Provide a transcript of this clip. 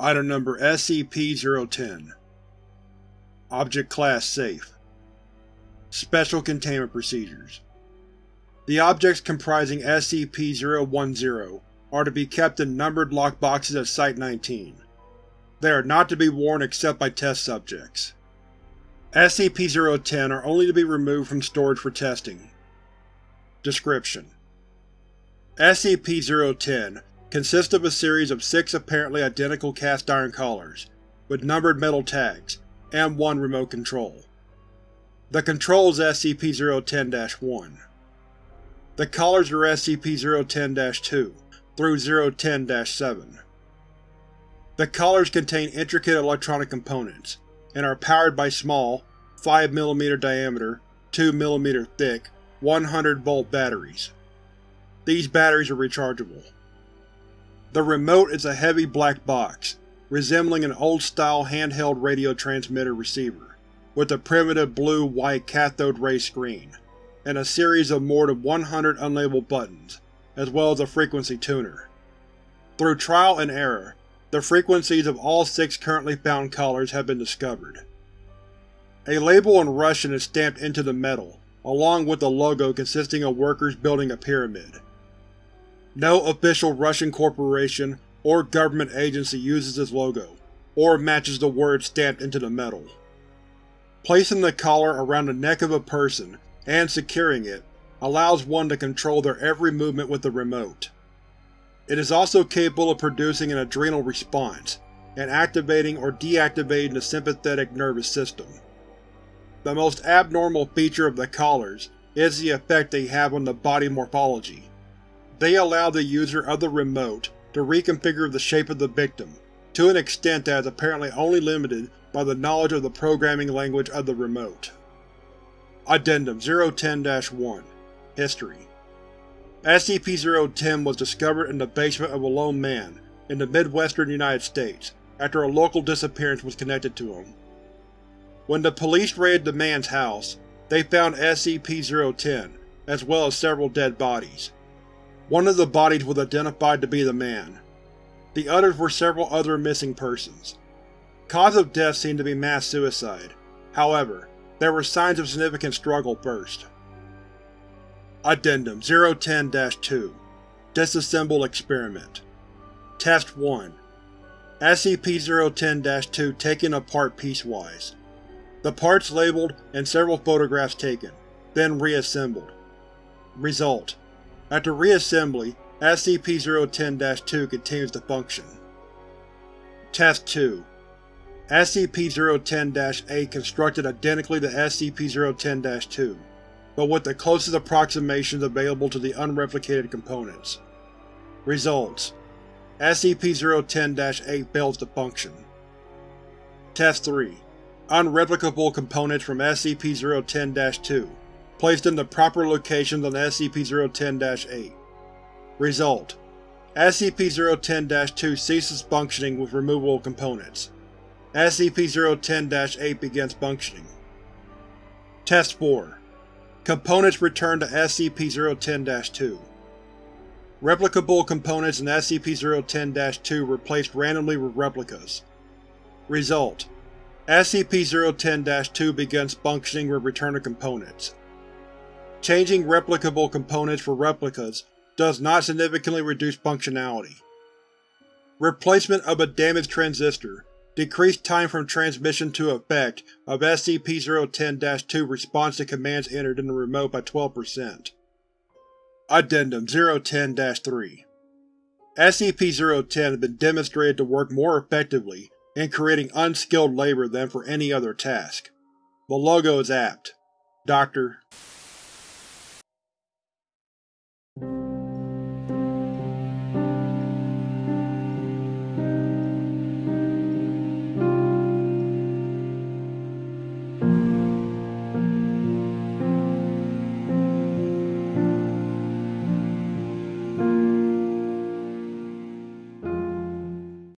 Item Number SCP-010 Object Class Safe Special Containment Procedures The objects comprising SCP-010 are to be kept in numbered lockboxes at Site-19. They are not to be worn except by test subjects. SCP-010 are only to be removed from storage for testing. Description: SCP-010 consists of a series of six apparently identical cast-iron collars, with numbered metal tags, and one remote control. The control is SCP-010-1. The collars are SCP-010-2 through 010-7. The collars contain intricate electronic components, and are powered by small, 5mm diameter, 2mm thick, 100-volt batteries. These batteries are rechargeable. The remote is a heavy black box, resembling an old-style handheld radio transmitter receiver, with a primitive blue-white cathode ray screen, and a series of more than 100 unlabeled buttons, as well as a frequency tuner. Through trial and error, the frequencies of all six currently found collars have been discovered. A label in Russian is stamped into the metal, along with a logo consisting of workers building a pyramid. No official Russian corporation or government agency uses this logo, or matches the words stamped into the metal. Placing the collar around the neck of a person and securing it allows one to control their every movement with the remote. It is also capable of producing an adrenal response, and activating or deactivating the sympathetic nervous system. The most abnormal feature of the collars is the effect they have on the body morphology. They allow the user of the remote to reconfigure the shape of the victim, to an extent that is apparently only limited by the knowledge of the programming language of the remote. Addendum 010-1 History SCP-010 was discovered in the basement of a lone man in the midwestern United States after a local disappearance was connected to him. When the police raided the man's house, they found SCP-010, as well as several dead bodies. One of the bodies was identified to be the man. The others were several other missing persons. Cause of death seemed to be mass suicide. However, there were signs of significant struggle first. Addendum 010-2 Disassemble Experiment Test 1 SCP-010-2 taken apart piecewise. The parts labeled and several photographs taken, then reassembled. Result: After reassembly, SCP-010-2 continues to function. Test 2 SCP-010-8 constructed identically to SCP-010-2 but with the closest approximations available to the unreplicated components. Results: SCP-010-8 fails to function. Test 3 Unreplicable components from SCP-010-2 placed in the proper locations on SCP-010-8. Result: SCP-010-2 ceases functioning with removable components. SCP-010-8 begins functioning. Test 4 Components returned to SCP-010-2. Replicable components in SCP-010-2 replaced randomly with replicas. Result: SCP-010-2 begins functioning with return of components. Changing replicable components for replicas does not significantly reduce functionality. Replacement of a damaged transistor Decreased time from transmission to effect of SCP-010-2 response to commands entered in the remote by 12%. Addendum 010-3 SCP-010 has been demonstrated to work more effectively in creating unskilled labor than for any other task. The logo is apt. Dr.